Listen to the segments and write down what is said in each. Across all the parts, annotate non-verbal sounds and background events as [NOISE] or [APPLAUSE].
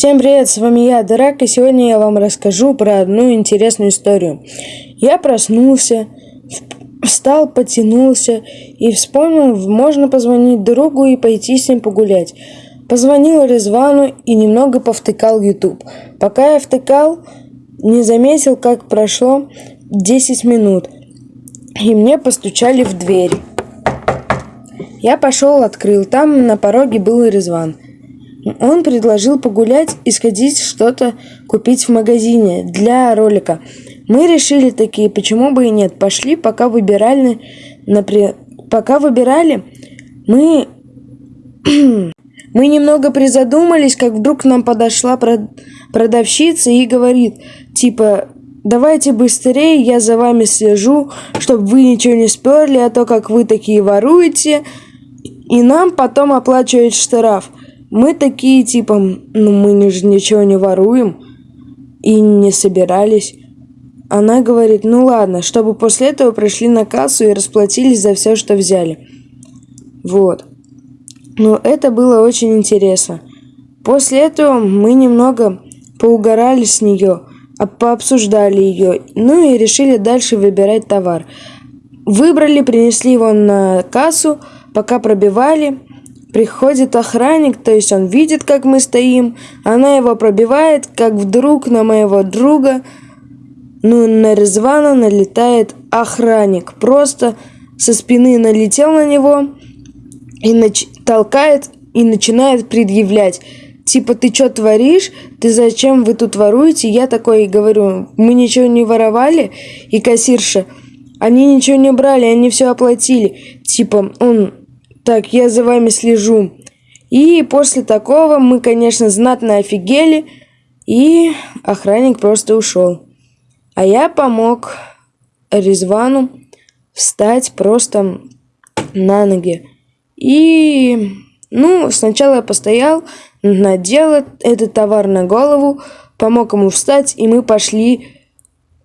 Всем привет, с вами я, Драк, и сегодня я вам расскажу про одну интересную историю. Я проснулся, встал, потянулся и вспомнил, можно позвонить другу и пойти с ним погулять. Позвонил Резвану и немного повтыкал YouTube. Пока я втыкал, не заметил, как прошло 10 минут, и мне постучали в дверь. Я пошел, открыл, там на пороге был Резван. Он предложил погулять и сходить что-то купить в магазине для ролика. Мы решили такие, почему бы и нет. Пошли, пока выбирали, например, пока выбирали, мы [CLEARS THROAT] мы немного призадумались, как вдруг к нам подошла продавщица и говорит, типа, давайте быстрее, я за вами слежу, чтобы вы ничего не сперли, а то как вы такие воруете, и нам потом оплачивают штраф. Мы такие, типа, ну мы же ничего не воруем и не собирались. Она говорит, ну ладно, чтобы после этого пришли на кассу и расплатились за все, что взяли. Вот. Но это было очень интересно. После этого мы немного поугорали с нее, а пообсуждали ее, ну и решили дальше выбирать товар. Выбрали, принесли его на кассу, пока пробивали, Приходит охранник, то есть он видит, как мы стоим, она его пробивает, как вдруг на моего друга, ну, на Резвана налетает охранник. Просто со спины налетел на него и нач- толкает и начинает предъявлять. Типа, ты что творишь? Ты зачем вы тут воруете? Я такой говорю, мы ничего не воровали. И кассирша, они ничего не брали, они все оплатили. Типа, он так, я за вами слежу. И после такого мы, конечно, знатно офигели, и охранник просто ушел. А я помог Резвану встать просто на ноги. И, ну, сначала я постоял, надел этот товар на голову, помог ему встать, и мы пошли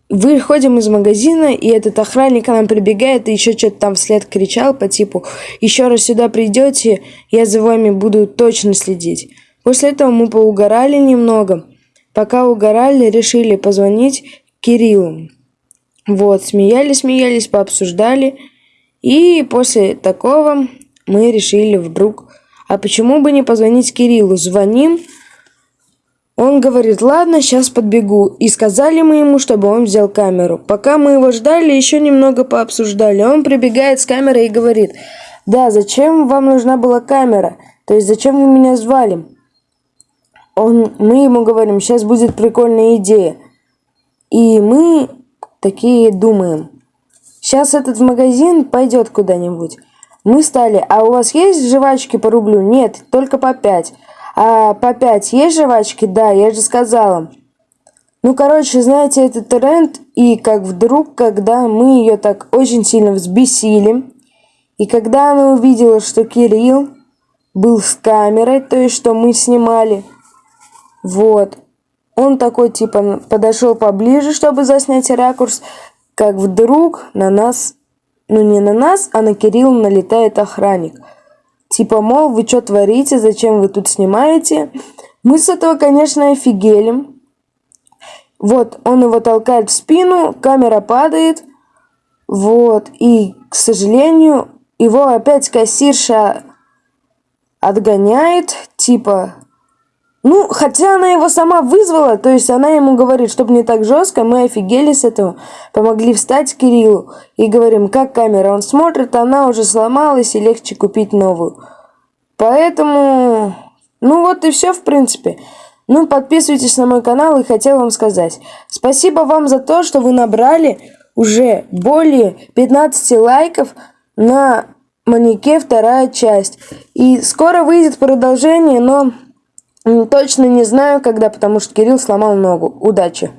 Выходим из магазина, и этот охранник к нам прибегает и еще что-то там вслед кричал по типу «Еще раз сюда придете, я за вами буду точно следить». После этого мы поугорали немного. Пока угорали, решили позвонить Кириллу. Вот, смеялись-смеялись, пообсуждали. И после такого мы решили вдруг, а почему бы не позвонить Кириллу? Звоним, он говорит, ладно, сейчас подбегу. И сказали мы ему, чтобы он взял камеру. Пока мы его ждали, еще немного пообсуждали. Он прибегает с камерой и говорит, да, зачем вам нужна была камера? То есть, зачем вы меня звали? Он, мы ему говорим, сейчас будет прикольная идея. И мы такие думаем, сейчас этот магазин пойдет куда-нибудь. Мы стали, а у вас есть жвачки по рублю? Нет, только по пять. А по 5 есть жвачки? Да, я же сказала. Ну, короче, знаете, это тренд, и как вдруг, когда мы ее так очень сильно взбесили, и когда она увидела, что Кирилл был с камерой, то есть, что мы снимали, вот, он такой, типа, подошел поближе, чтобы заснять ракурс, как вдруг на нас, ну не на нас, а на Кирилла налетает охранник – Типа, мол, вы что творите, зачем вы тут снимаете? Мы с этого, конечно, офигели. Вот, он его толкает в спину, камера падает. Вот, и, к сожалению, его опять кассирша отгоняет, типа, ну, хотя она его сама вызвала, то есть она ему говорит, чтобы не так жестко, мы офигели с этого, помогли встать Кириллу и говорим, как камера, он смотрит, она уже сломалась и легче купить новую. Поэтому, ну вот и все в принципе. Ну, подписывайтесь на мой канал и хотел вам сказать. Спасибо вам за то, что вы набрали уже более 15 лайков на манеке вторая часть. И скоро выйдет продолжение, но Точно не знаю, когда, потому что Кирилл сломал ногу. Удачи!